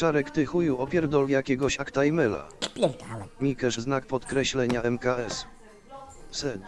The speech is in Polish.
Czarek ty chuju opierdol jakiegoś aktajmela. Pierdalaj. Mikesz znak podkreślenia MKS. Sed.